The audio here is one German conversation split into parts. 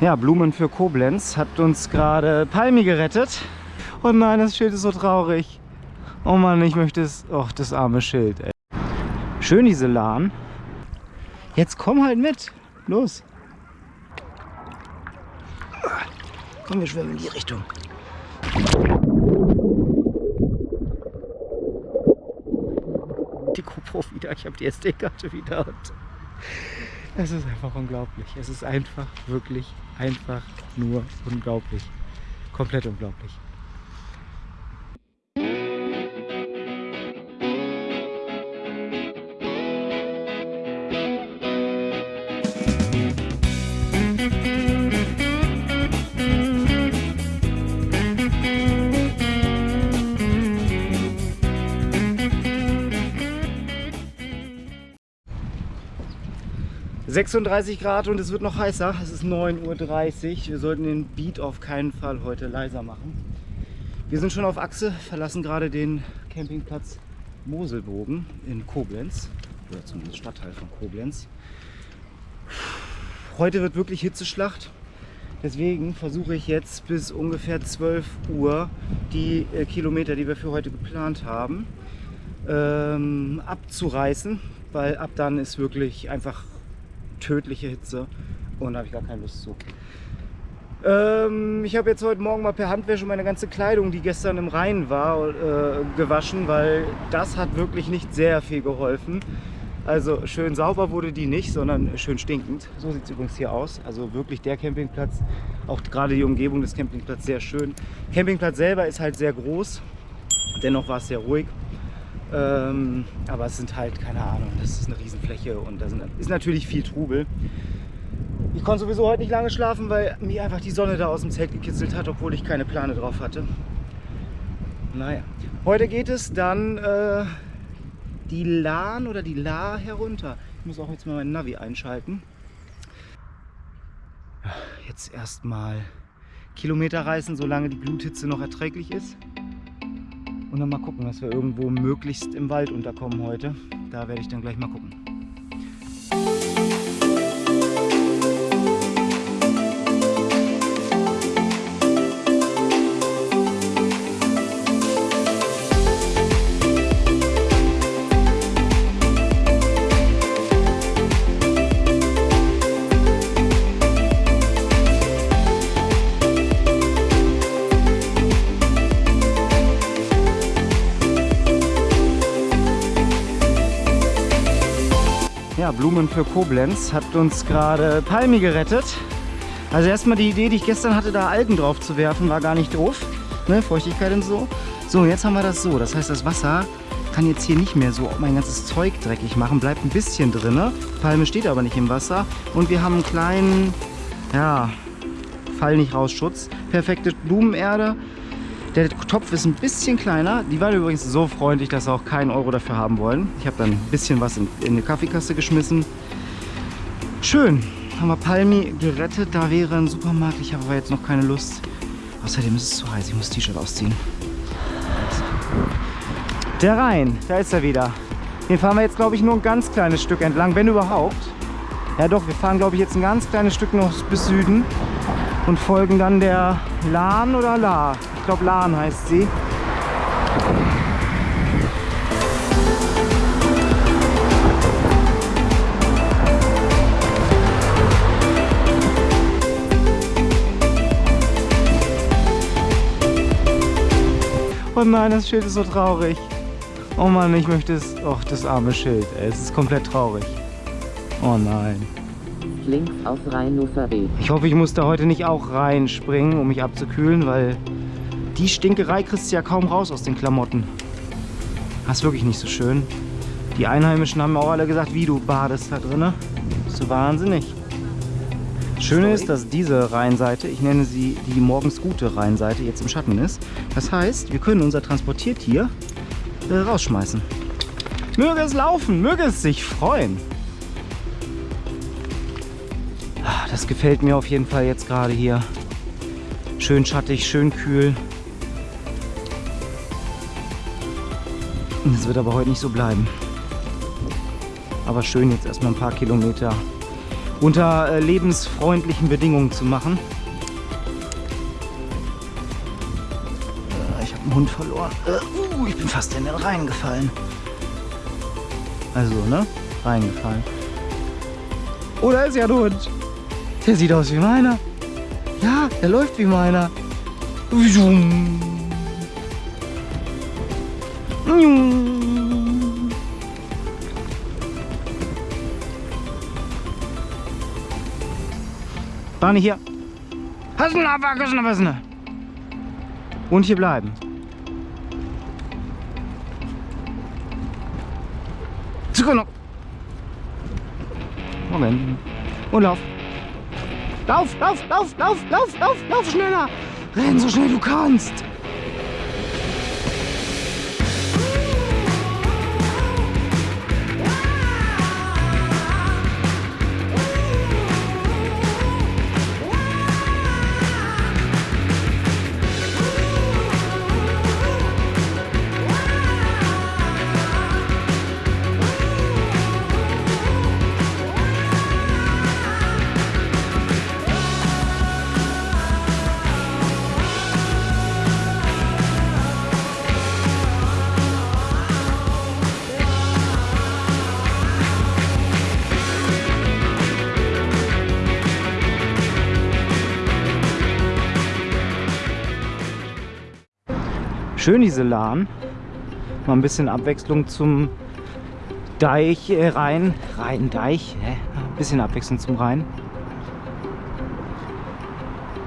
Ja, Blumen für Koblenz hat uns gerade Palmi gerettet. Oh nein, das Schild ist so traurig. Oh Mann, ich möchte es... Och, das arme Schild, ey. Schön diese Lahn. Jetzt komm halt mit. Los. Komm, wir schwimmen in die Richtung. Die GoPro wieder. Ich habe die SD-Karte wieder. Es ist einfach unglaublich. Es ist einfach, wirklich, einfach nur unglaublich. Komplett unglaublich. ...36 Grad und es wird noch heißer. Es ist 9.30 Uhr. Wir sollten den Beat auf keinen Fall heute leiser machen. Wir sind schon auf Achse, verlassen gerade den Campingplatz Moselbogen in Koblenz. Oder zumindest Stadtteil von Koblenz. Heute wird wirklich Hitzeschlacht. Deswegen versuche ich jetzt bis ungefähr 12 Uhr die äh, Kilometer, die wir für heute geplant haben, ähm, abzureißen, weil ab dann ist wirklich einfach tödliche Hitze und habe ich gar keine Lust zu. Ähm, ich habe jetzt heute Morgen mal per Handwäsche meine ganze Kleidung, die gestern im Rhein war, äh, gewaschen, weil das hat wirklich nicht sehr viel geholfen. Also schön sauber wurde die nicht, sondern schön stinkend. So sieht es übrigens hier aus. Also wirklich der Campingplatz, auch gerade die Umgebung des Campingplatzes sehr schön. Campingplatz selber ist halt sehr groß, dennoch war es sehr ruhig. Ähm, aber es sind halt, keine Ahnung, das ist eine Riesenfläche und da sind, ist natürlich viel Trubel. Ich konnte sowieso heute nicht lange schlafen, weil mir einfach die Sonne da aus dem Zelt gekitzelt hat, obwohl ich keine Plane drauf hatte. Naja, heute geht es dann äh, die Lahn oder die La herunter. Ich muss auch jetzt mal mein Navi einschalten. Jetzt erstmal Kilometer reißen, solange die Gluthitze noch erträglich ist. Und dann mal gucken, dass wir irgendwo möglichst im Wald unterkommen heute. Da werde ich dann gleich mal gucken. Blumen für Koblenz hat uns gerade Palmi gerettet. Also erstmal die Idee, die ich gestern hatte, da Algen drauf zu werfen, war gar nicht doof. Ne? Feuchtigkeit und so. So, jetzt haben wir das so. Das heißt, das Wasser kann jetzt hier nicht mehr so mein ganzes Zeug dreckig machen. Bleibt ein bisschen drin. Palme steht aber nicht im Wasser. Und wir haben einen kleinen, ja, Fall nicht raus Schutz. Perfekte Blumenerde. Der Topf ist ein bisschen kleiner. Die waren übrigens so freundlich, dass sie auch keinen Euro dafür haben wollen. Ich habe dann ein bisschen was in, in eine Kaffeekasse geschmissen. Schön. Haben wir Palmi gerettet. Da wäre ein Supermarkt. Ich habe aber jetzt noch keine Lust. Außerdem ist es zu heiß. Ich muss das T-Shirt ausziehen. Der Rhein. Da ist er wieder. Den fahren wir jetzt, glaube ich, nur ein ganz kleines Stück entlang, wenn überhaupt. Ja doch, wir fahren, glaube ich, jetzt ein ganz kleines Stück noch bis Süden und folgen dann der Lahn oder La. Ich glaube Lahn heißt sie. Oh nein, das Schild ist so traurig. Oh Mann, ich möchte es... Och, das arme Schild, ey. Es ist komplett traurig. Oh nein. Links auf Rheinuferweg. Ich hoffe, ich muss da heute nicht auch reinspringen, um mich abzukühlen, weil die Stinkerei kriegst du ja kaum raus aus den Klamotten. Das ist wirklich nicht so schön. Die Einheimischen haben auch alle gesagt, wie du badest da drin. Bist du wahnsinnig. Das Schöne ist, dass diese Rheinseite, ich nenne sie die morgens gute Rheinseite, jetzt im Schatten ist. Das heißt, wir können unser Transportiertier äh, rausschmeißen. Möge es laufen, möge es sich freuen. Ah, Das gefällt mir auf jeden Fall jetzt gerade hier. Schön schattig, schön kühl. Das wird aber heute nicht so bleiben. Aber schön jetzt erstmal ein paar Kilometer unter äh, lebensfreundlichen Bedingungen zu machen. Äh, ich habe einen Hund verloren. Äh, uh, ich bin fast in den Rhein gefallen. Also, ne? Reingefallen. Oh, da ist ja ein Hund. Der sieht aus wie meiner. Ja, der läuft wie meiner. Barney hier. Und hier bleiben. Sekunde. Moment. Und lauf. Lauf, lauf, lauf, lauf, lauf, lauf, lauf schneller. Renn so schnell du kannst. Schön diese Lahn. Mal ein bisschen Abwechslung zum Deich, äh, Rhein. Rhein, Deich. Hä? Ein bisschen Abwechslung zum Rhein.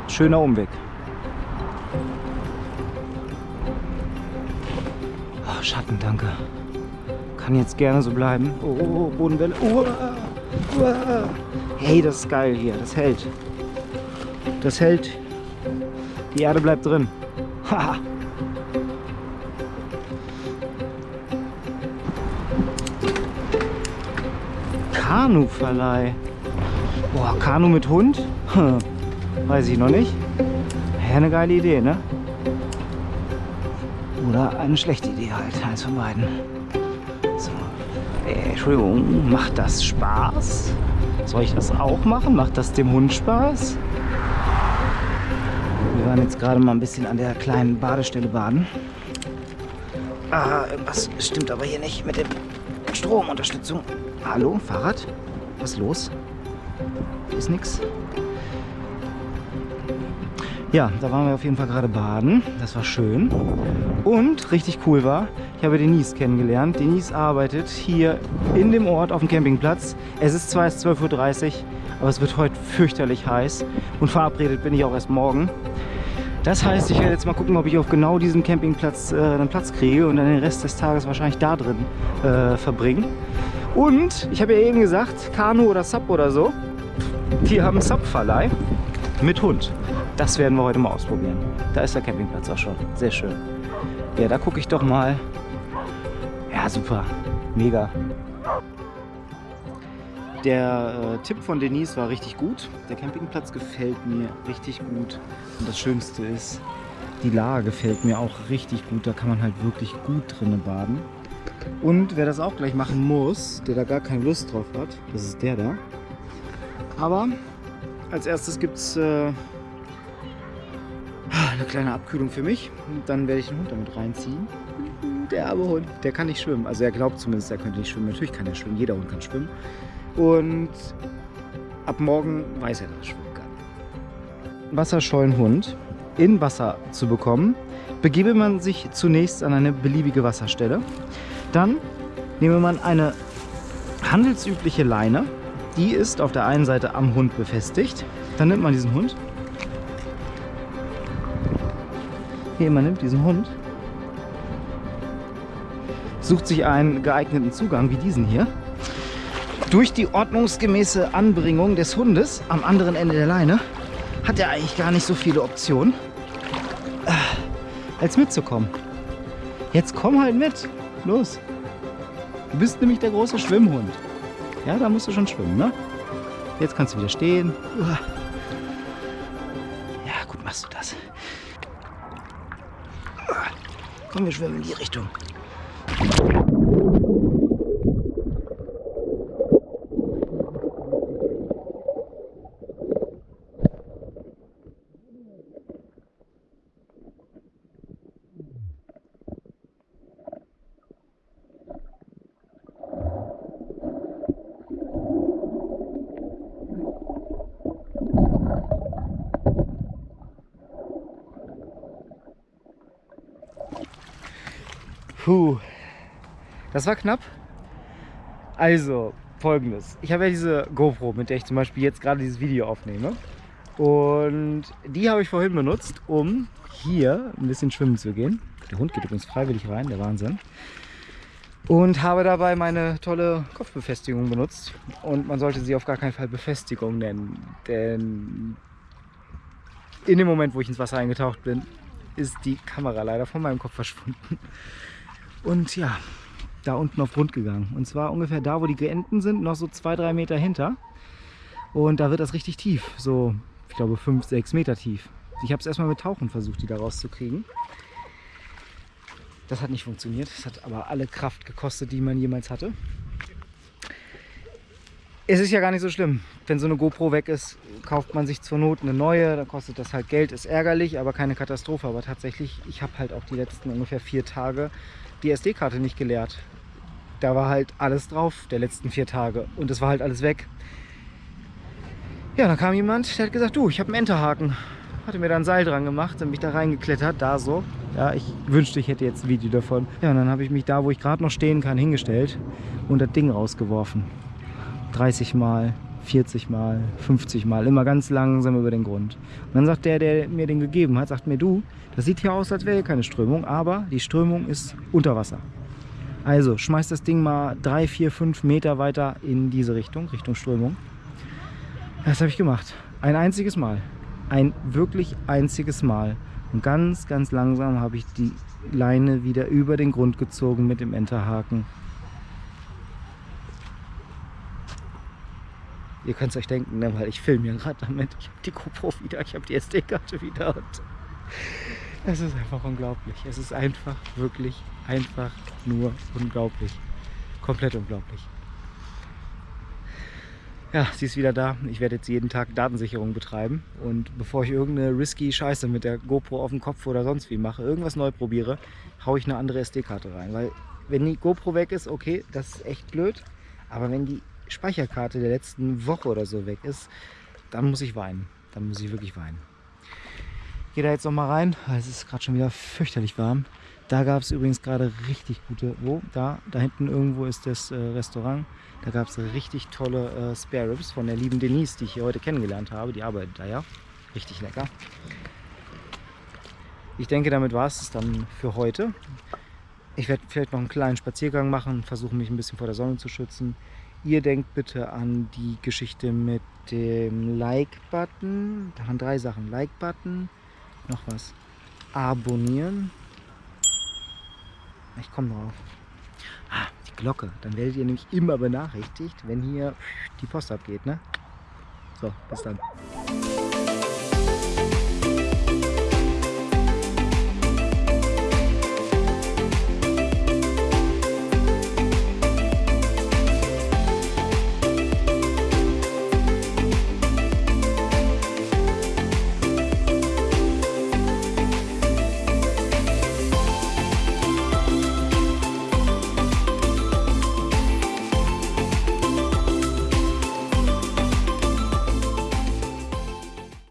Schöner Umweg. Oh, Schatten, danke. Kann jetzt gerne so bleiben. Oh, oh, oh Bodenwelle. Oh, oh. Hey, das ist geil hier. Das hält. Das hält. Die Erde bleibt drin. Haha. Kanuverleih. Boah, Kanu mit Hund? Hm, weiß ich noch nicht. Ja, eine geile Idee, ne? Oder eine schlechte Idee halt, eins von beiden. So. Äh, Entschuldigung, macht das Spaß? Soll ich das auch machen? Macht das dem Hund Spaß? Wir waren jetzt gerade mal ein bisschen an der kleinen Badestelle baden. Ah, irgendwas stimmt aber hier nicht mit dem Stromunterstützung. Hallo, Fahrrad? Was ist los? Ist nix. Ja, da waren wir auf jeden Fall gerade baden. Das war schön. Und richtig cool war, ich habe Denise kennengelernt. Denise arbeitet hier in dem Ort auf dem Campingplatz. Es ist zwar erst 12.30 Uhr, aber es wird heute fürchterlich heiß. Und verabredet bin ich auch erst morgen. Das heißt, ich werde jetzt mal gucken, ob ich auf genau diesem Campingplatz äh, einen Platz kriege und dann den Rest des Tages wahrscheinlich da drin äh, verbringen. Und ich habe ja eben gesagt, Kanu oder Sub oder so, die haben Sub-Verleih mit Hund. Das werden wir heute mal ausprobieren. Da ist der Campingplatz auch schon. Sehr schön. Ja, da gucke ich doch mal. Ja, super. Mega. Der äh, Tipp von Denise war richtig gut. Der Campingplatz gefällt mir richtig gut. Und das Schönste ist, die Lage gefällt mir auch richtig gut. Da kann man halt wirklich gut drinnen baden. Und wer das auch gleich machen muss, der da gar keine Lust drauf hat, das ist der da. Aber als erstes gibt es äh, eine kleine Abkühlung für mich. Und dann werde ich den Hund damit reinziehen. Der arme Hund, der kann nicht schwimmen. Also er glaubt zumindest, er könnte nicht schwimmen. Natürlich kann er schwimmen, jeder Hund kann schwimmen. Und ab morgen weiß er, dass er schwimmen kann. Wasserscheuen Hund in Wasser zu bekommen, begebe man sich zunächst an eine beliebige Wasserstelle. Dann nehme man eine handelsübliche Leine. Die ist auf der einen Seite am Hund befestigt. Dann nimmt man diesen Hund. Hier, man nimmt diesen Hund. Sucht sich einen geeigneten Zugang wie diesen hier. Durch die ordnungsgemäße Anbringung des Hundes am anderen Ende der Leine hat er eigentlich gar nicht so viele Optionen, äh, als mitzukommen. Jetzt komm halt mit. Los. Du bist nämlich der große Schwimmhund. Ja, da musst du schon schwimmen, ne? Jetzt kannst du wieder stehen. Ja, gut machst du das. Komm, wir schwimmen in die Richtung. Puh, das war knapp. Also, folgendes. Ich habe ja diese GoPro, mit der ich zum Beispiel jetzt gerade dieses Video aufnehme. Und die habe ich vorhin benutzt, um hier ein bisschen schwimmen zu gehen. Der Hund geht übrigens freiwillig rein, der Wahnsinn. Und habe dabei meine tolle Kopfbefestigung benutzt. Und man sollte sie auf gar keinen Fall Befestigung nennen. Denn in dem Moment, wo ich ins Wasser eingetaucht bin, ist die Kamera leider von meinem Kopf verschwunden. Und ja, da unten auf Grund gegangen. Und zwar ungefähr da, wo die Enten sind, noch so zwei, drei Meter hinter. Und da wird das richtig tief. So, ich glaube, fünf, sechs Meter tief. Ich habe es erstmal mit Tauchen versucht, die da rauszukriegen. Das hat nicht funktioniert. Das hat aber alle Kraft gekostet, die man jemals hatte. Es ist ja gar nicht so schlimm. Wenn so eine GoPro weg ist, kauft man sich zur Not eine neue. Dann kostet das halt Geld. Ist ärgerlich, aber keine Katastrophe. Aber tatsächlich, ich habe halt auch die letzten ungefähr vier Tage die SD-Karte nicht geleert. Da war halt alles drauf, der letzten vier Tage. Und es war halt alles weg. Ja, dann kam jemand, der hat gesagt, du, ich habe einen Enterhaken hatte mir da ein Seil dran gemacht und mich da reingeklettert, da so. Ja, ich wünschte, ich hätte jetzt ein Video davon. Ja, und dann habe ich mich da, wo ich gerade noch stehen kann, hingestellt und das Ding rausgeworfen. 30 Mal, 40 Mal, 50 Mal, immer ganz langsam über den Grund. Und dann sagt der, der mir den gegeben hat, sagt mir, du, das sieht hier aus, als wäre hier keine Strömung, aber die Strömung ist unter Wasser. Also schmeiß das Ding mal 3, 4, 5 Meter weiter in diese Richtung, Richtung Strömung. Das habe ich gemacht. Ein einziges Mal ein wirklich einziges Mal. Und ganz, ganz langsam habe ich die Leine wieder über den Grund gezogen mit dem Enterhaken. Ihr könnt es euch denken, ne, weil ich filme ja gerade damit. Ich habe die GoPro wieder, ich habe die SD-Karte wieder. Und es ist einfach unglaublich. Es ist einfach, wirklich, einfach nur unglaublich. Komplett unglaublich. Ja, sie ist wieder da. Ich werde jetzt jeden Tag Datensicherung betreiben. Und bevor ich irgendeine risky Scheiße mit der GoPro auf dem Kopf oder sonst wie mache, irgendwas neu probiere, haue ich eine andere SD-Karte rein. Weil wenn die GoPro weg ist, okay, das ist echt blöd. Aber wenn die Speicherkarte der letzten Woche oder so weg ist, dann muss ich weinen. Dann muss ich wirklich weinen. Gehe da jetzt noch mal rein. Es ist gerade schon wieder fürchterlich warm. Da gab es übrigens gerade richtig gute, wo? Da, da hinten irgendwo ist das äh, Restaurant. Da gab es richtig tolle äh, Spare Ribs von der lieben Denise, die ich hier heute kennengelernt habe. Die arbeitet da ja. Richtig lecker. Ich denke, damit war es dann für heute. Ich werde vielleicht noch einen kleinen Spaziergang machen, versuche mich ein bisschen vor der Sonne zu schützen. Ihr denkt bitte an die Geschichte mit dem Like-Button. Da waren drei Sachen. Like-Button, noch was. Abonnieren ich komme drauf. Ah, die Glocke. Dann werdet ihr nämlich immer benachrichtigt, wenn hier die Post abgeht. Ne? So, bis dann.